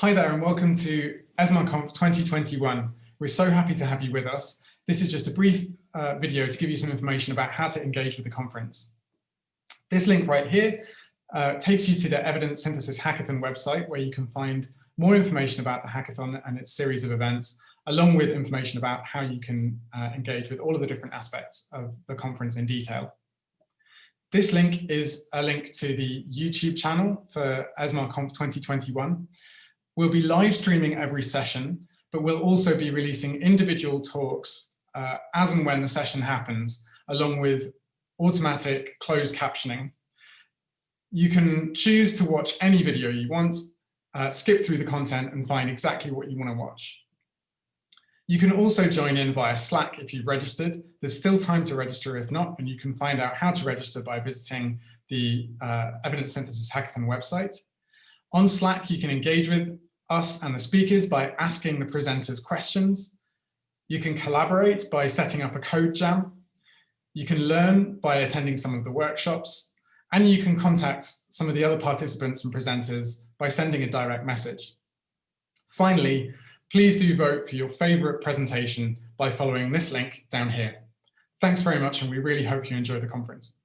Hi there and welcome to ESMARConf 2021. We're so happy to have you with us. This is just a brief uh, video to give you some information about how to engage with the conference. This link right here uh, takes you to the Evidence Synthesis Hackathon website where you can find more information about the hackathon and its series of events, along with information about how you can uh, engage with all of the different aspects of the conference in detail. This link is a link to the YouTube channel for ESMARConf 2021. We'll be live streaming every session, but we'll also be releasing individual talks uh, as and when the session happens, along with automatic closed captioning. You can choose to watch any video you want, uh, skip through the content and find exactly what you want to watch. You can also join in via Slack if you've registered. There's still time to register if not, and you can find out how to register by visiting the uh, Evidence Synthesis Hackathon website. On Slack, you can engage with us and the speakers by asking the presenters questions. You can collaborate by setting up a code jam. You can learn by attending some of the workshops. And you can contact some of the other participants and presenters by sending a direct message. Finally, please do vote for your favorite presentation by following this link down here. Thanks very much and we really hope you enjoy the conference.